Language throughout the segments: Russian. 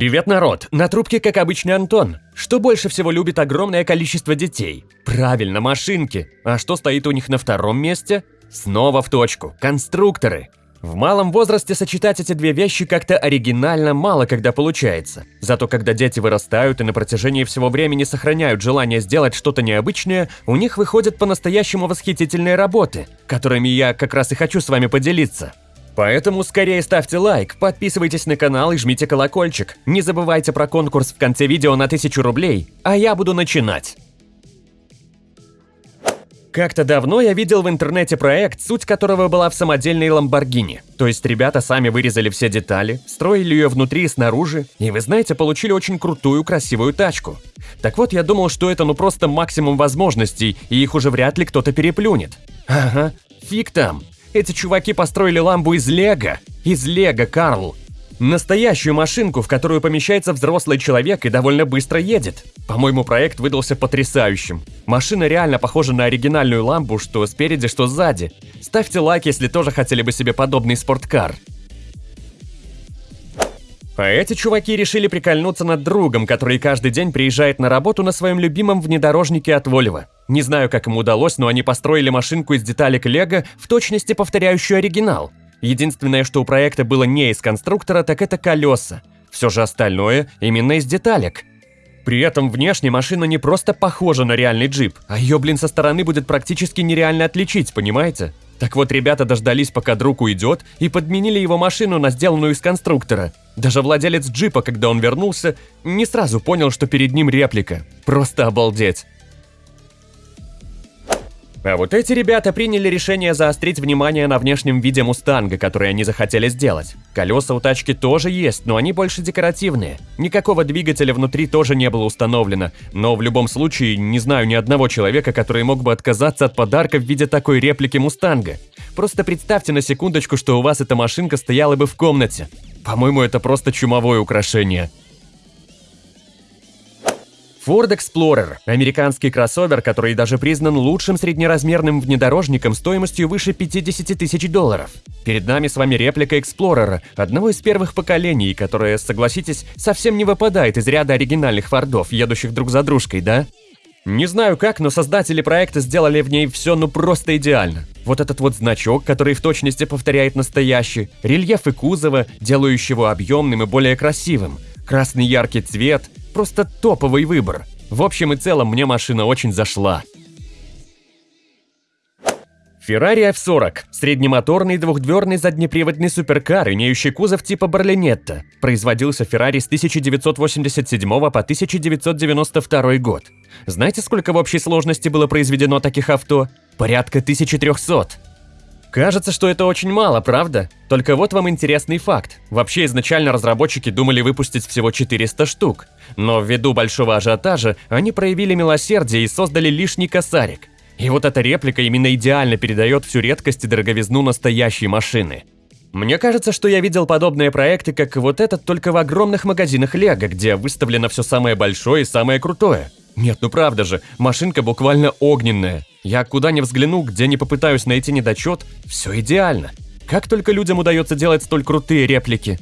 Привет, народ! На трубке, как обычно, Антон. Что больше всего любит огромное количество детей? Правильно, машинки. А что стоит у них на втором месте? Снова в точку. Конструкторы. В малом возрасте сочетать эти две вещи как-то оригинально мало когда получается. Зато когда дети вырастают и на протяжении всего времени сохраняют желание сделать что-то необычное, у них выходят по-настоящему восхитительные работы, которыми я как раз и хочу с вами поделиться. Поэтому скорее ставьте лайк, подписывайтесь на канал и жмите колокольчик. Не забывайте про конкурс в конце видео на 1000 рублей, а я буду начинать. Как-то давно я видел в интернете проект, суть которого была в самодельной Ламборгини. То есть ребята сами вырезали все детали, строили ее внутри и снаружи, и вы знаете, получили очень крутую, красивую тачку. Так вот, я думал, что это ну просто максимум возможностей, и их уже вряд ли кто-то переплюнет. Ага, фиг там. Эти чуваки построили ламбу из лего. Из лего, Карл. Настоящую машинку, в которую помещается взрослый человек и довольно быстро едет. По-моему, проект выдался потрясающим. Машина реально похожа на оригинальную ламбу, что спереди, что сзади. Ставьте лайк, если тоже хотели бы себе подобный спорткар. А эти чуваки решили прикольнуться над другом, который каждый день приезжает на работу на своем любимом внедорожнике от Volvo. Не знаю, как им удалось, но они построили машинку из деталек Лего, в точности повторяющую оригинал. Единственное, что у проекта было не из конструктора, так это колеса. Все же остальное именно из деталек. При этом внешне машина не просто похожа на реальный джип, а ее, блин, со стороны будет практически нереально отличить, понимаете? Так вот, ребята дождались, пока друг уйдет, и подменили его машину на сделанную из конструктора. Даже владелец джипа, когда он вернулся, не сразу понял, что перед ним реплика. Просто обалдеть. А вот эти ребята приняли решение заострить внимание на внешнем виде Мустанга, который они захотели сделать. Колеса у тачки тоже есть, но они больше декоративные. Никакого двигателя внутри тоже не было установлено, но в любом случае не знаю ни одного человека, который мог бы отказаться от подарка в виде такой реплики Мустанга. Просто представьте на секундочку, что у вас эта машинка стояла бы в комнате. По-моему, это просто чумовое украшение. Ford Explorer – американский кроссовер, который даже признан лучшим среднеразмерным внедорожником стоимостью выше 50 тысяч долларов. Перед нами с вами реплика Explorer, одного из первых поколений, которое, согласитесь, совсем не выпадает из ряда оригинальных фордов, едущих друг за дружкой, да? Не знаю как, но создатели проекта сделали в ней все ну просто идеально. Вот этот вот значок, который в точности повторяет настоящий, рельефы кузова, делающие его объемным и более красивым, красный яркий цвет, Просто топовый выбор. В общем и целом, мне машина очень зашла. Ferrari F40 – среднемоторный двухдверный заднеприводный суперкар, имеющий кузов типа Барлинетта. Производился Ferrari с 1987 по 1992 год. Знаете, сколько в общей сложности было произведено таких авто? Порядка 1300. Кажется, что это очень мало, правда? Только вот вам интересный факт. Вообще изначально разработчики думали выпустить всего 400 штук. Но ввиду большого ажиотажа они проявили милосердие и создали лишний косарик. И вот эта реплика именно идеально передает всю редкость и дороговизну настоящей машины. Мне кажется, что я видел подобные проекты, как вот этот, только в огромных магазинах Лего, где выставлено все самое большое и самое крутое. Нет, ну правда же, машинка буквально огненная. Я куда ни взгляну, где не попытаюсь найти недочет, все идеально. Как только людям удается делать столь крутые реплики.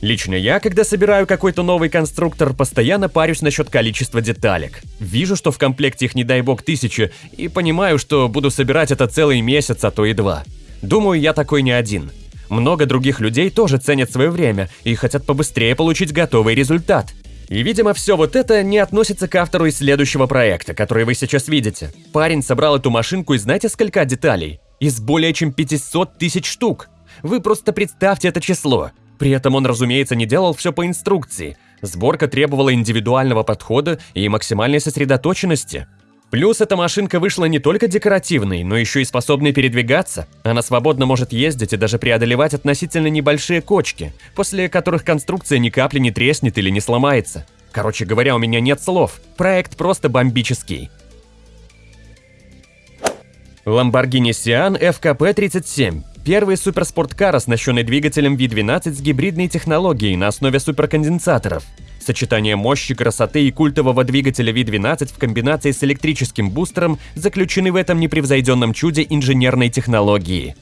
Лично я, когда собираю какой-то новый конструктор, постоянно парюсь насчет количества деталек. Вижу, что в комплекте их не дай бог тысячи, и понимаю, что буду собирать это целый месяц, а то и два. Думаю, я такой не один. Много других людей тоже ценят свое время и хотят побыстрее получить готовый результат. И, видимо, все вот это не относится к автору из следующего проекта, который вы сейчас видите. Парень собрал эту машинку из знаете сколько деталей? Из более чем 500 тысяч штук. Вы просто представьте это число. При этом он, разумеется, не делал все по инструкции. Сборка требовала индивидуального подхода и максимальной сосредоточенности. Плюс эта машинка вышла не только декоративной, но еще и способной передвигаться. Она свободно может ездить и даже преодолевать относительно небольшие кочки, после которых конструкция ни капли не треснет или не сломается. Короче говоря, у меня нет слов. Проект просто бомбический. Lamborghini Sian FKP-37 Первый суперспорткар, оснащенный двигателем V12 с гибридной технологией на основе суперконденсаторов. Сочетание мощи, красоты и культового двигателя V12 в комбинации с электрическим бустером заключены в этом непревзойденном чуде инженерной технологии.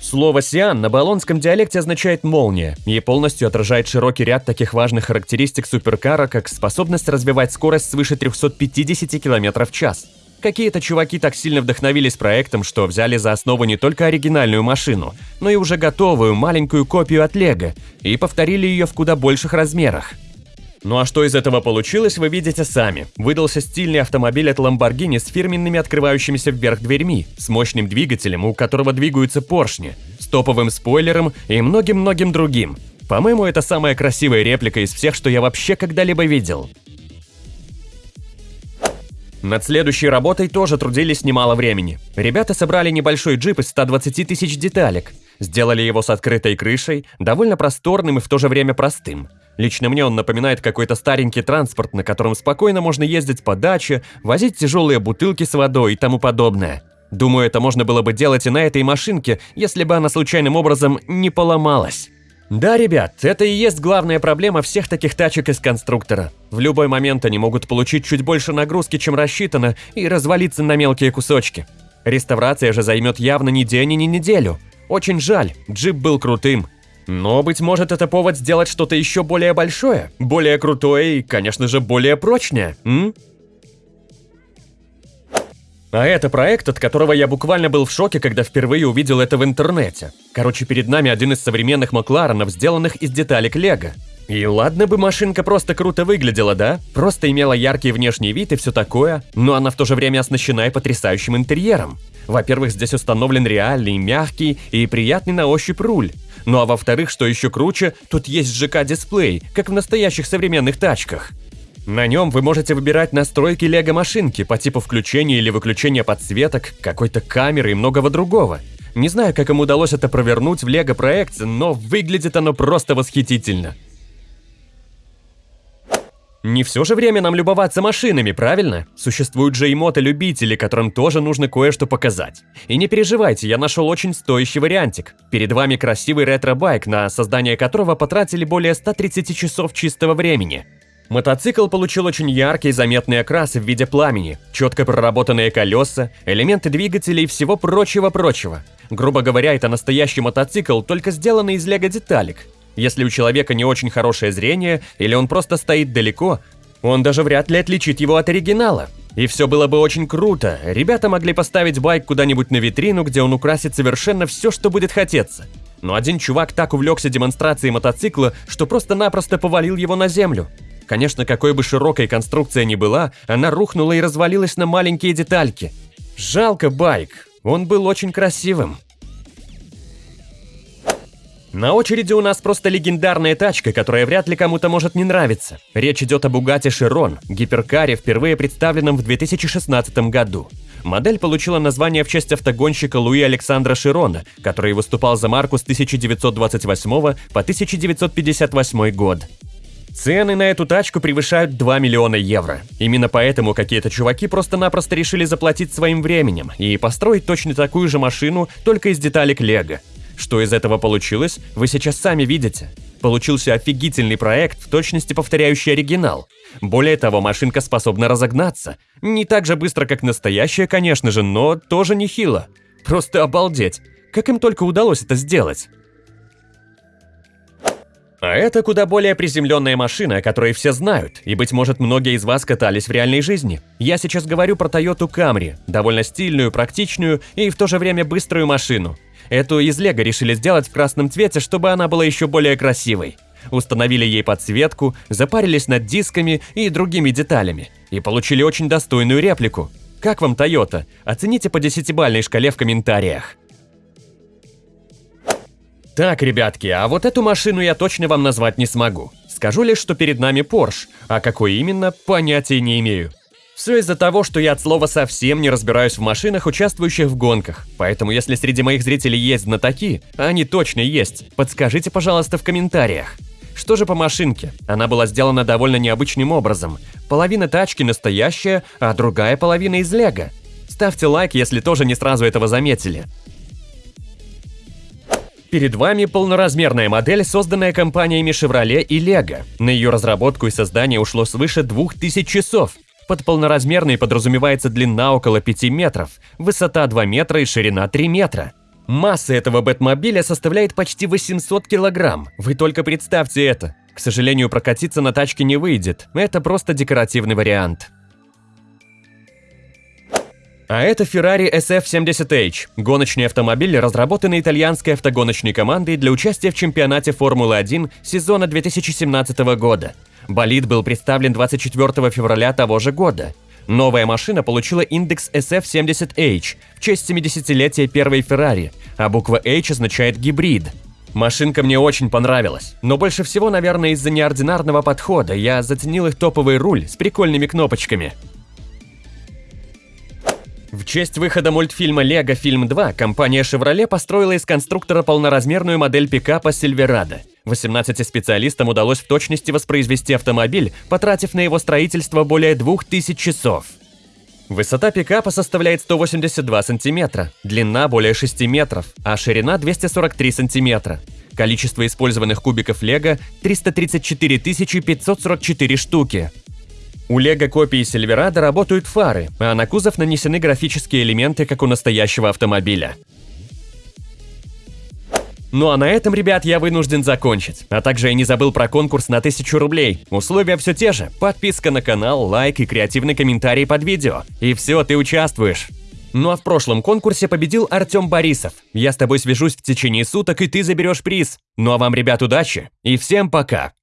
Слово «сиан» на болонском диалекте означает «молния» и полностью отражает широкий ряд таких важных характеристик суперкара, как способность развивать скорость свыше 350 км в час. Какие-то чуваки так сильно вдохновились проектом, что взяли за основу не только оригинальную машину, но и уже готовую маленькую копию от Лего и повторили ее в куда больших размерах. Ну а что из этого получилось, вы видите сами. Выдался стильный автомобиль от Lamborghini с фирменными открывающимися вверх дверьми, с мощным двигателем, у которого двигаются поршни, с топовым спойлером и многим-многим другим. По-моему, это самая красивая реплика из всех, что я вообще когда-либо видел. Над следующей работой тоже трудились немало времени. Ребята собрали небольшой джип из 120 тысяч деталек, сделали его с открытой крышей, довольно просторным и в то же время простым – Лично мне он напоминает какой-то старенький транспорт, на котором спокойно можно ездить по даче, возить тяжелые бутылки с водой и тому подобное. Думаю, это можно было бы делать и на этой машинке, если бы она случайным образом не поломалась. Да, ребят, это и есть главная проблема всех таких тачек из конструктора. В любой момент они могут получить чуть больше нагрузки, чем рассчитано, и развалиться на мелкие кусочки. Реставрация же займет явно не день и не неделю. Очень жаль, джип был крутым, но, быть может, это повод сделать что-то еще более большое, более крутое и, конечно же, более прочное, м? А это проект, от которого я буквально был в шоке, когда впервые увидел это в интернете. Короче, перед нами один из современных Макларенов, сделанных из деталек Лего. И ладно бы машинка просто круто выглядела, да? Просто имела яркий внешний вид и все такое, но она в то же время оснащена и потрясающим интерьером. Во-первых, здесь установлен реальный, мягкий и приятный на ощупь руль. Ну а во-вторых, что еще круче, тут есть ЖК-дисплей, как в настоящих современных тачках. На нем вы можете выбирать настройки лего-машинки по типу включения или выключения подсветок, какой-то камеры и многого другого. Не знаю, как им удалось это провернуть в лего-проекте, но выглядит оно просто восхитительно. Не все же время нам любоваться машинами, правильно? Существуют же и мотолюбители, которым тоже нужно кое-что показать. И не переживайте, я нашел очень стоящий вариантик. Перед вами красивый ретро-байк, на создание которого потратили более 130 часов чистого времени. Мотоцикл получил очень яркий заметный окрас в виде пламени, четко проработанные колеса, элементы двигателя и всего прочего-прочего. Грубо говоря, это настоящий мотоцикл, только сделанный из лего-деталек. Если у человека не очень хорошее зрение или он просто стоит далеко, он даже вряд ли отличит его от оригинала. И все было бы очень круто. Ребята могли поставить байк куда-нибудь на витрину, где он украсит совершенно все, что будет хотеться. Но один чувак так увлекся демонстрацией мотоцикла, что просто-напросто повалил его на землю. Конечно, какой бы широкой конструкция ни была, она рухнула и развалилась на маленькие детальки. Жалко байк, он был очень красивым. На очереди у нас просто легендарная тачка, которая вряд ли кому-то может не нравиться. Речь идет о Bugatti Chiron, гиперкаре, впервые представленном в 2016 году. Модель получила название в честь автогонщика Луи Александра Широна, который выступал за марку с 1928 по 1958 год. Цены на эту тачку превышают 2 миллиона евро. Именно поэтому какие-то чуваки просто-напросто решили заплатить своим временем и построить точно такую же машину, только из деталек Лего. Что из этого получилось, вы сейчас сами видите. Получился офигительный проект, в точности повторяющий оригинал. Более того, машинка способна разогнаться. Не так же быстро, как настоящая, конечно же, но тоже нехило. Просто обалдеть. Как им только удалось это сделать? А это куда более приземленная машина, о которой все знают, и, быть может, многие из вас катались в реальной жизни. Я сейчас говорю про Toyota Camry, довольно стильную, практичную и в то же время быструю машину. Эту из лего решили сделать в красном цвете, чтобы она была еще более красивой. Установили ей подсветку, запарились над дисками и другими деталями. И получили очень достойную реплику. Как вам Toyota? Оцените по десятибальной шкале в комментариях. Так, ребятки, а вот эту машину я точно вам назвать не смогу. Скажу лишь, что перед нами Porsche, а какой именно, понятия не имею. Все из-за того, что я от слова совсем не разбираюсь в машинах, участвующих в гонках. Поэтому если среди моих зрителей есть знатоки, а они точно есть, подскажите, пожалуйста, в комментариях. Что же по машинке? Она была сделана довольно необычным образом. Половина тачки настоящая, а другая половина из лего. Ставьте лайк, если тоже не сразу этого заметили. Перед вами полноразмерная модель, созданная компаниями Chevrolet и Lego. На ее разработку и создание ушло свыше 2000 часов. Под полноразмерной подразумевается длина около 5 метров, высота 2 метра и ширина 3 метра. Масса этого Бэтмобиля составляет почти 800 килограмм. Вы только представьте это. К сожалению, прокатиться на тачке не выйдет. Это просто декоративный вариант. А это Ferrari SF70H, гоночный автомобиль, разработанный итальянской автогоночной командой для участия в чемпионате Формулы-1 сезона 2017 года. Болид был представлен 24 февраля того же года. Новая машина получила индекс SF70H в честь 70-летия первой Ferrari, а буква H означает гибрид. Машинка мне очень понравилась, но больше всего, наверное, из-за неординарного подхода я заценил их топовый руль с прикольными кнопочками. В честь выхода мультфильма «Лего Фильм 2» компания Chevrolet построила из конструктора полноразмерную модель пикапа Silverado. 18 специалистам удалось в точности воспроизвести автомобиль, потратив на его строительство более 2000 часов. Высота пикапа составляет 182 сантиметра, длина более 6 метров, а ширина 243 сантиметра. Количество использованных кубиков лего – 334 544 штуки. У лего-копии Сильверада работают фары, а на кузов нанесены графические элементы, как у настоящего автомобиля. Ну а на этом, ребят, я вынужден закончить. А также я не забыл про конкурс на 1000 рублей. Условия все те же. Подписка на канал, лайк и креативный комментарий под видео. И все, ты участвуешь. Ну а в прошлом конкурсе победил Артем Борисов. Я с тобой свяжусь в течение суток, и ты заберешь приз. Ну а вам, ребят, удачи и всем пока!